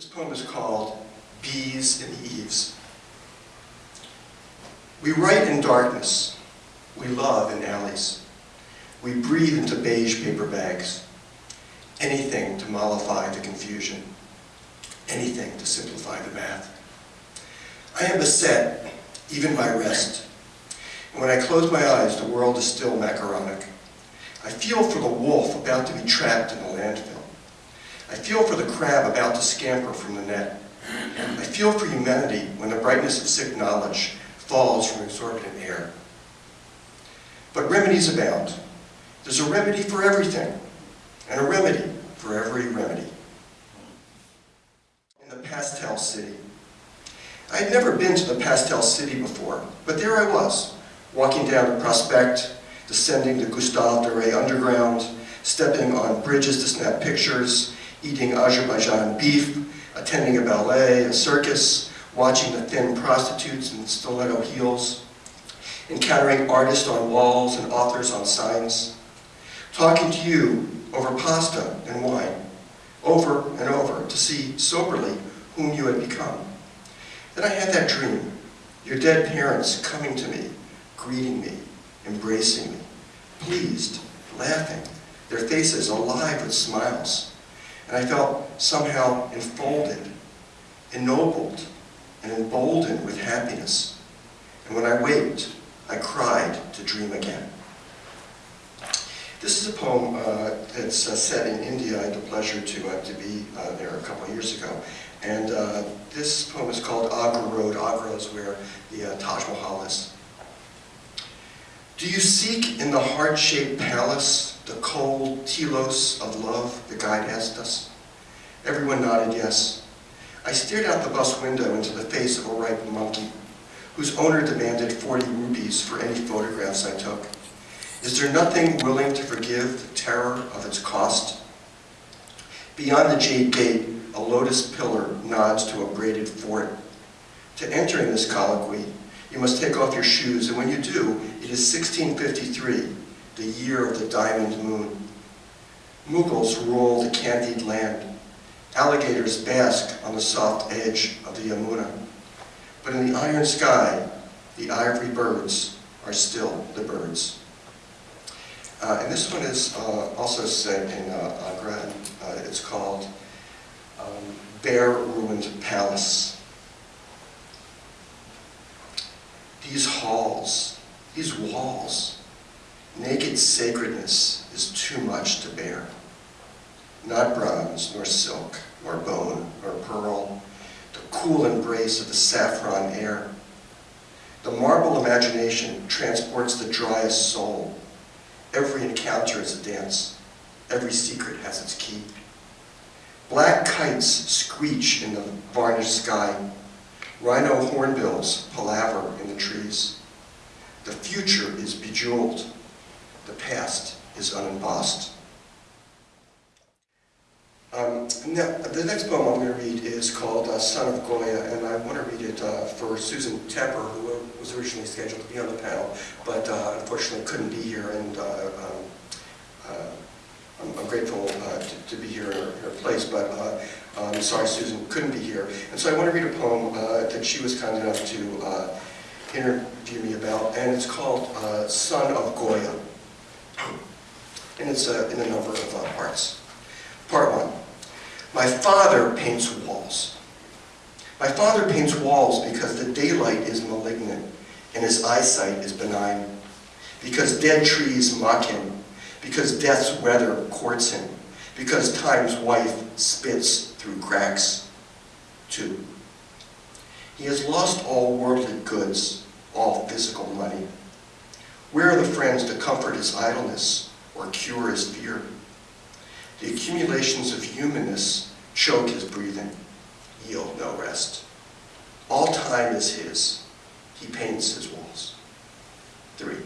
This poem is called Bees in the Eaves. We write in darkness. We love in alleys. We breathe into beige paper bags. Anything to mollify the confusion. Anything to simplify the math. I am beset, even by rest. And when I close my eyes, the world is still macaronic. I feel for the wolf about to be trapped in the landfill. I feel for the crab about to scamper from the net. I feel for humanity when the brightness of sick knowledge falls from exorbitant air. But remedies abound. There's a remedy for everything, and a remedy for every remedy. In the Pastel City. I had never been to the Pastel City before, but there I was, walking down the Prospect, descending the Gustave Doré Underground, stepping on bridges to snap pictures, eating Azerbaijan beef, attending a ballet, a circus, watching the thin prostitutes in stiletto heels, encountering artists on walls and authors on signs, talking to you over pasta and wine, over and over to see soberly whom you had become. Then I had that dream, your dead parents coming to me, greeting me, embracing me, pleased, laughing, their faces alive with smiles. And I felt somehow enfolded, ennobled, and emboldened with happiness. And when I waked, I cried to dream again. This is a poem uh, that's uh, set in India. I had the pleasure to, uh, to be uh, there a couple of years ago. And uh, this poem is called Agra Road. Agra is where the uh, Taj Mahal is. Do you seek in the heart-shaped palace the cold telos of love, the guide asked us. Everyone nodded yes. I stared out the bus window into the face of a ripe monkey, whose owner demanded 40 rupees for any photographs I took. Is there nothing willing to forgive the terror of its cost? Beyond the jade gate, a lotus pillar nods to a braided fort. To enter in this colloquy, you must take off your shoes, and when you do, it is 1653, the year of the diamond moon. Mughals rule the candied land. Alligators bask on the soft edge of the Yamuna. But in the iron sky, the ivory birds are still the birds. Uh, and this one is uh, also set in uh, Agra. Uh, it's called um, Bare Ruined Palace. These halls, these walls, naked sacredness is too much to bear. Not bronze, nor silk, nor bone, nor pearl, the cool embrace of the saffron air. The marble imagination transports the driest soul. Every encounter is a dance. Every secret has its key. Black kites screech in the varnished sky. Rhino hornbills palaver in the trees. The future is bejeweled. The past is unembossed. Um, now, the next poem I'm going to read is called uh, Son of Goya, and I want to read it uh, for Susan Tepper, who was originally scheduled to be on the panel, but uh, unfortunately couldn't be here, and uh, um, uh, I'm, I'm, grateful uh, to, to, be here in her, her place, but I'm sorry Susan couldn't be here. And so I want to read a poem that she was kind enough to interview me about, and it's called Son of Goya. And it's uh, in a number of uh, parts. Part one. My father paints walls. My father paints walls because the daylight is malignant and his eyesight is benign. Because dead trees mock him. Because death's weather courts him. Because time's wife spits through cracks. Two. He has lost all worldly goods, all physical money. Where are the friends to comfort his idleness or cure his fear? The accumulations of humanness choke his breathing, yield no rest. All time is his. He paints his walls. Three.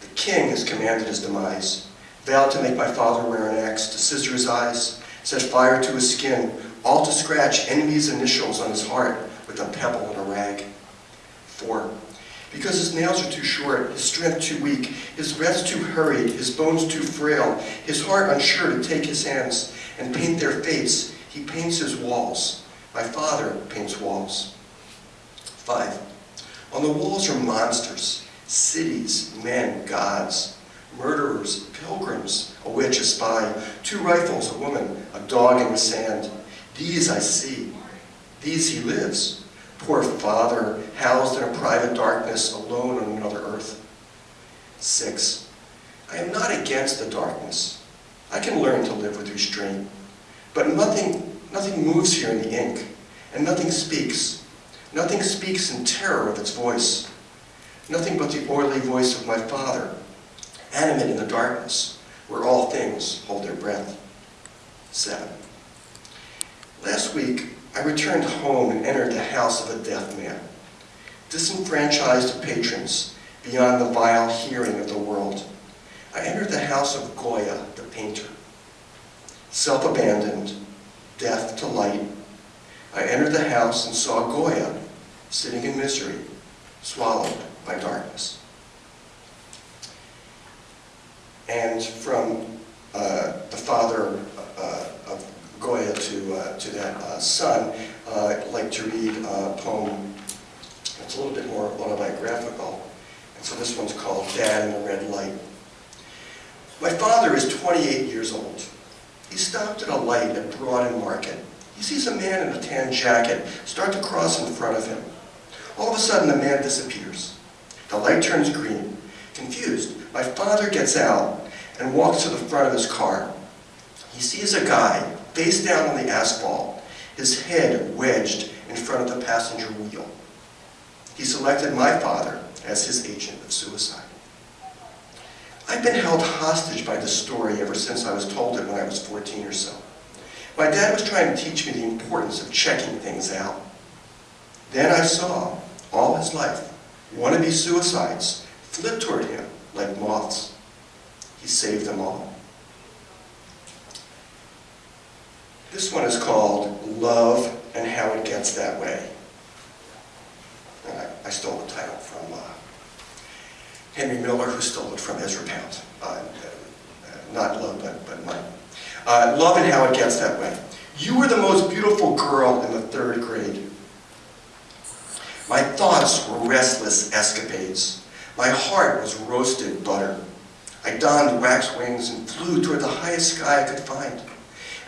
The king has commanded his demise, vowed to make my father wear an axe, to scissor his eyes, set fire to his skin, all to scratch enemy's initials on his heart with a pebble and a rag. Four. Because his nails are too short, his strength too weak, his breath too hurried, his bones too frail, his heart unsure to take his hands and paint their fates, He paints his walls. My father paints walls. Five, on the walls are monsters, cities, men, gods, murderers, pilgrims, a witch, a spy, two rifles, a woman, a dog in the sand. These I see. These he lives. Poor father, housed in a private darkness, alone on another earth. Six, I am not against the darkness. I can learn to live with restraint. But nothing, nothing moves here in the ink, and nothing speaks. Nothing speaks in terror with its voice. Nothing but the oily voice of my Father, animate in the darkness, where all things hold their breath. Seven. Last week, I returned home and entered the house of a deaf man, disenfranchised patrons beyond the vile hearing of the world. I entered the house of Goya, the painter. Self-abandoned, deaf to light, I entered the house and saw Goya sitting in misery, swallowed by darkness. And from uh, the father uh, to, uh, to that uh, son, uh, like to read a poem that's a little bit more autobiographical. And so this one's called Dad in the Red Light. My father is 28 years old. He stopped at a light at Broad and Market. He sees a man in a tan jacket start to cross in front of him. All of a sudden, the man disappears. The light turns green. Confused, my father gets out and walks to the front of his car. He sees a guy face down on the asphalt, his head wedged in front of the passenger wheel. He selected my father as his agent of suicide. I've been held hostage by this story ever since I was told it when I was 14 or so. My dad was trying to teach me the importance of checking things out. Then I saw, all his life, wannabe suicides flip toward him like moths. He saved them all. This one is called Love and How It Gets That Way. And I, I stole the title from uh, Henry Miller, who stole it from Ezra Pound. Uh, uh, not love, but, but money. Uh, love and how it gets that way. You were the most beautiful girl in the third grade. My thoughts were restless escapades. My heart was roasted butter. I donned wax wings and flew toward the highest sky I could find.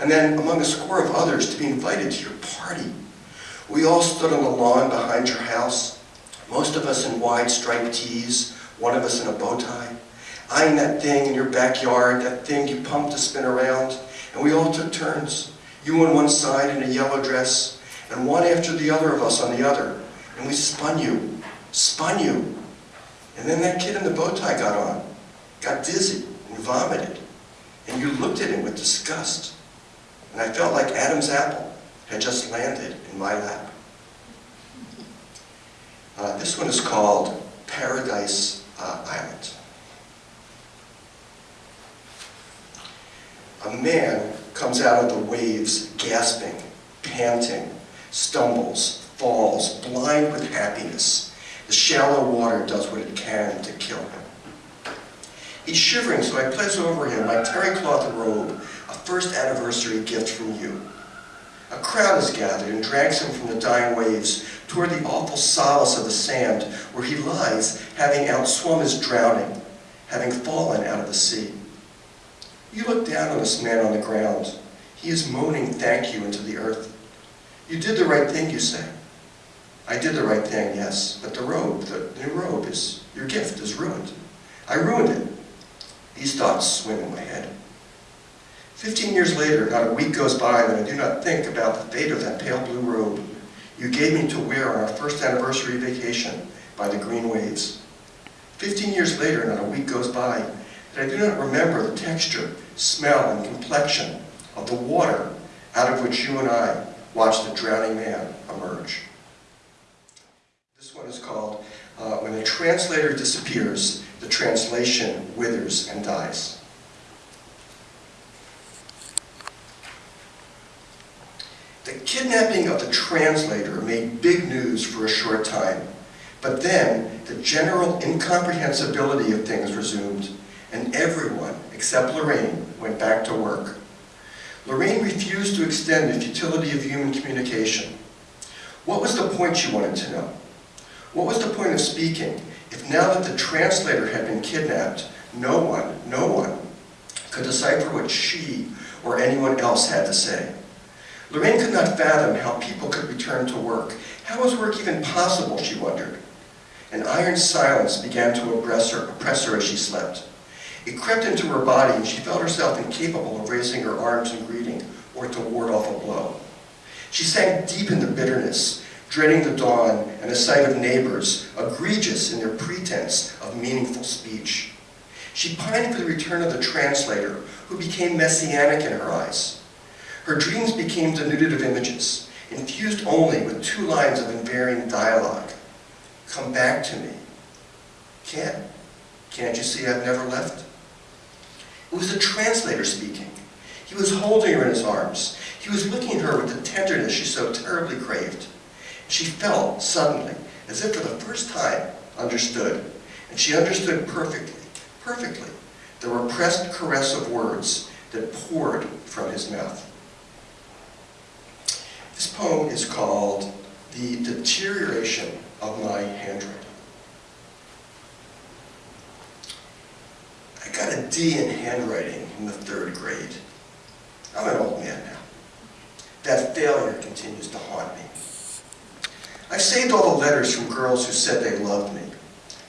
And then, among a score of others, to be invited to your party. We all stood on the lawn behind your house, most of us in wide striped tees, one of us in a bow tie, eyeing that thing in your backyard, that thing you pumped to spin around, and we all took turns. You on one side in a yellow dress, and one after the other of us on the other. And we spun you, spun you. And then that kid in the bow tie got on, got dizzy and vomited. And you looked at him with disgust. And I felt like Adam's apple had just landed in my lap. Uh, this one is called Paradise uh, Island. A man comes out of the waves gasping, panting, stumbles, falls, blind with happiness. The shallow water does what it can to kill him. He's shivering, so I place over him my terry cloth robe, first anniversary gift from you. A crowd is gathered and drags him from the dying waves toward the awful solace of the sand where he lies, having outswum his drowning, having fallen out of the sea. You look down on this man on the ground. He is moaning thank you into the earth. You did the right thing, you say. I did the right thing, yes, but the robe, the new robe, is your gift is ruined. I ruined it. These thoughts swim in my head. Fifteen years later, not a week goes by that I do not think about the fate of that pale blue robe you gave me to wear on our first anniversary vacation by the green waves. Fifteen years later, not a week goes by that I do not remember the texture, smell, and complexion of the water out of which you and I watched the drowning man emerge. This one is called uh, When the Translator Disappears, the Translation Withers and Dies. The kidnapping of the translator made big news for a short time, but then the general incomprehensibility of things resumed, and everyone, except Lorraine, went back to work. Lorraine refused to extend the futility of human communication. What was the point, she wanted to know? What was the point of speaking if now that the translator had been kidnapped, no one, no one, could decipher what she or anyone else had to say? Lorraine could not fathom how people could return to work. How was work even possible, she wondered. An iron silence began to oppress her, oppress her as she slept. It crept into her body and she felt herself incapable of raising her arms in greeting or to ward off a blow. She sank deep into bitterness, dreading the dawn and the sight of neighbors, egregious in their pretense of meaningful speech. She pined for the return of the translator, who became messianic in her eyes. Her dreams became denuded of images, infused only with two lines of invariant dialogue. Come back to me. Can't? Can't you see I've never left? It was the translator speaking. He was holding her in his arms. He was looking at her with the tenderness she so terribly craved. She felt, suddenly, as if for the first time, understood. And she understood perfectly, perfectly, the repressed caress of words that poured from his mouth. This poem is called The Deterioration of My Handwriting. I got a D in handwriting in the third grade. I'm an old man now. That failure continues to haunt me. I saved all the letters from girls who said they loved me.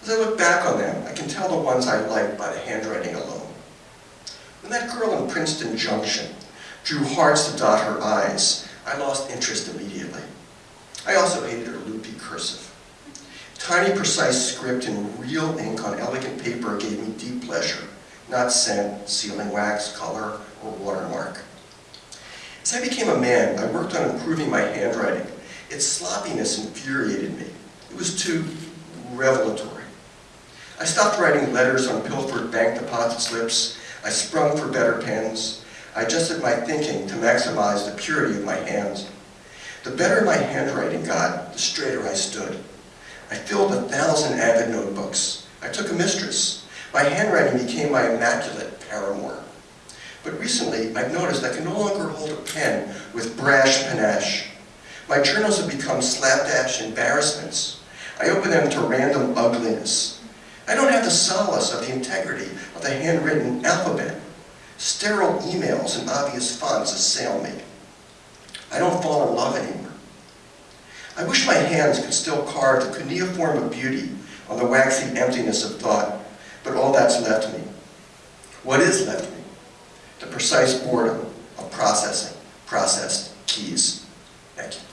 As I look back on them, I can tell the ones I liked by the handwriting alone. When that girl in Princeton Junction drew hearts to dot her eyes, I lost interest immediately. I also hated her loopy cursive. Tiny, precise script in real ink on elegant paper gave me deep pleasure, not scent, sealing wax, color, or watermark. As I became a man, I worked on improving my handwriting. Its sloppiness infuriated me. It was too revelatory. I stopped writing letters on pilfered bank deposit slips. I sprung for better pens. I adjusted my thinking to maximize the purity of my hands. The better my handwriting got, the straighter I stood. I filled a thousand avid notebooks. I took a mistress. My handwriting became my immaculate paramour. But recently, I've noticed I can no longer hold a pen with brash panache. My journals have become slapdash embarrassments. I open them to random ugliness. I don't have the solace of the integrity of the handwritten alphabet. Sterile emails and obvious fonts assail me. I don't fall in love anymore. I wish my hands could still carve the cuneiform of beauty on the waxy emptiness of thought, but all that's left me. What is left me? The precise boredom of processing processed keys. Thank you.